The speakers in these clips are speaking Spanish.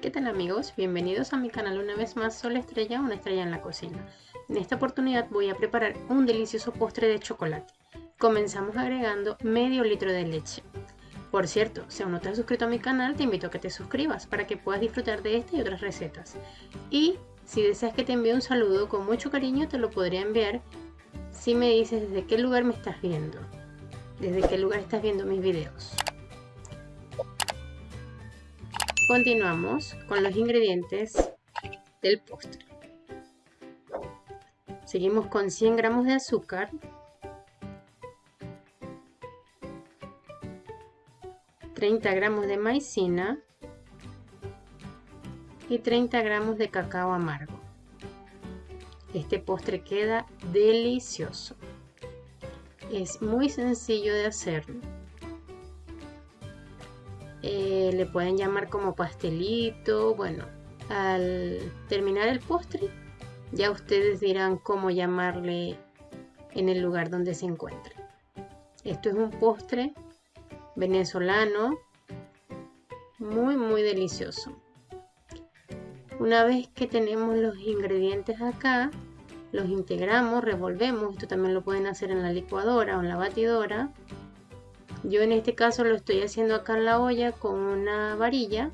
¿Qué tal amigos? Bienvenidos a mi canal una vez más Sol Estrella, una estrella en la cocina. En esta oportunidad voy a preparar un delicioso postre de chocolate. Comenzamos agregando medio litro de leche. Por cierto, si aún no te has suscrito a mi canal, te invito a que te suscribas para que puedas disfrutar de esta y otras recetas. Y si deseas que te envíe un saludo con mucho cariño, te lo podría enviar si me dices desde qué lugar me estás viendo. Desde qué lugar estás viendo mis videos. Continuamos con los ingredientes del postre. Seguimos con 100 gramos de azúcar, 30 gramos de maicena y 30 gramos de cacao amargo. Este postre queda delicioso. Es muy sencillo de hacerlo eh, le pueden llamar como pastelito, bueno, al terminar el postre ya ustedes dirán cómo llamarle en el lugar donde se encuentre. Esto es un postre venezolano muy muy delicioso. Una vez que tenemos los ingredientes acá, los integramos, revolvemos, esto también lo pueden hacer en la licuadora o en la batidora yo en este caso lo estoy haciendo acá en la olla con una varilla,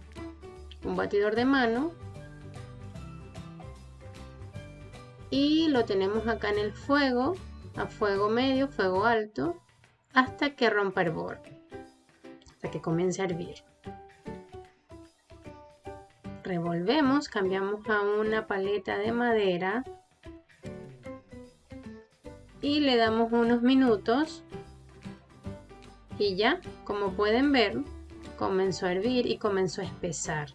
un batidor de mano. Y lo tenemos acá en el fuego, a fuego medio, fuego alto, hasta que rompa el borde, hasta que comience a hervir. Revolvemos, cambiamos a una paleta de madera y le damos unos minutos y ya, como pueden ver, comenzó a hervir y comenzó a espesar.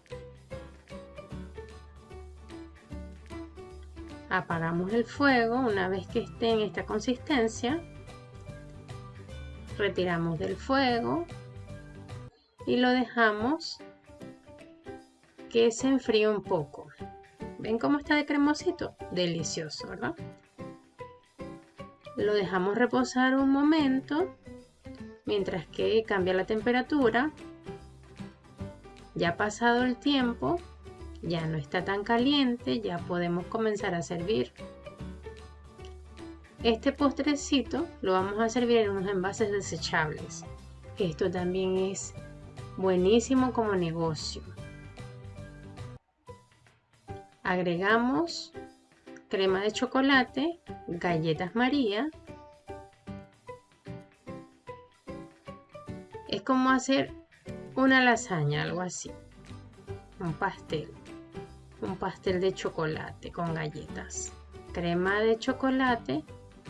Apagamos el fuego una vez que esté en esta consistencia. Retiramos del fuego y lo dejamos que se enfríe un poco. ¿Ven cómo está de cremosito? Delicioso, ¿verdad? Lo dejamos reposar un momento mientras que cambia la temperatura. Ya pasado el tiempo, ya no está tan caliente, ya podemos comenzar a servir. Este postrecito lo vamos a servir en unos envases desechables. Esto también es buenísimo como negocio. Agregamos crema de chocolate, galletas María Es como hacer una lasaña, algo así. Un pastel. Un pastel de chocolate con galletas. Crema de chocolate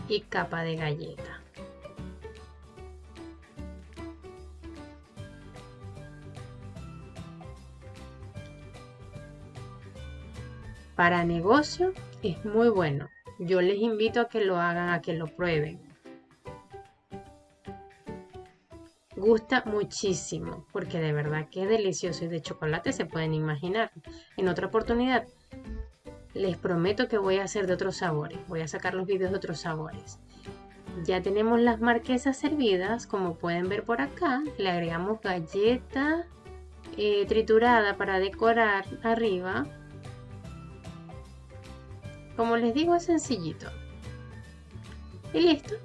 y capa de galleta. Para negocio es muy bueno. Yo les invito a que lo hagan, a que lo prueben. Gusta muchísimo porque de verdad que es delicioso y de chocolate se pueden imaginar. En otra oportunidad les prometo que voy a hacer de otros sabores, voy a sacar los vídeos de otros sabores. Ya tenemos las marquesas servidas, como pueden ver por acá, le agregamos galleta eh, triturada para decorar arriba. Como les digo es sencillito. Y listo,